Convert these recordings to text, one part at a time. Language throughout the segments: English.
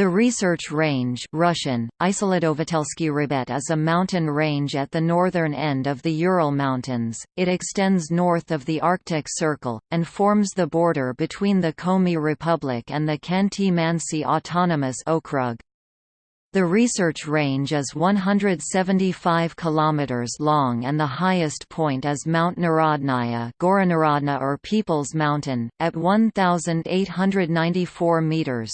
The research range Russian, Rybet is a mountain range at the northern end of the Ural Mountains, it extends north of the Arctic Circle, and forms the border between the Komi Republic and the Khanty-Mansi Autonomous Okrug. The research range is 175 km long and the highest point is Mount Narodnaya Gora Narodnaya or People's Mountain, at 1,894 metres.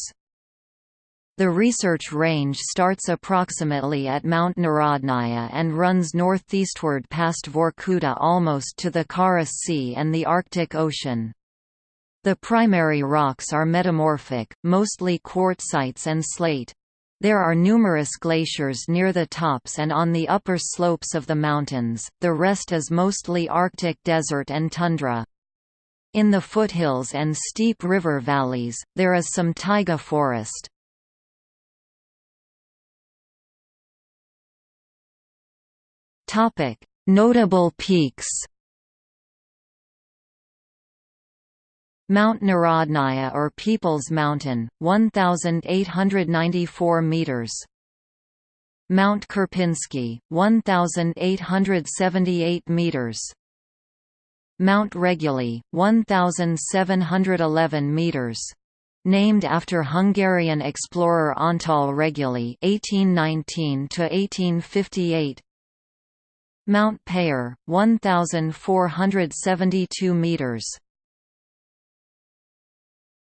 The research range starts approximately at Mount Narodnaya and runs northeastward past Vorkuta almost to the Kara Sea and the Arctic Ocean. The primary rocks are metamorphic, mostly quartzites and slate. There are numerous glaciers near the tops and on the upper slopes of the mountains, the rest is mostly Arctic desert and tundra. In the foothills and steep river valleys, there is some taiga forest. Topic: Notable peaks. Mount Narodnaya or People's Mountain, 1,894 meters. Mount Karpinsky, 1,878 meters. Mount Reguly, 1,711 meters. Named after Hungarian explorer Antal Reguly (1819–1858), Mount Payer, 1,472 meters.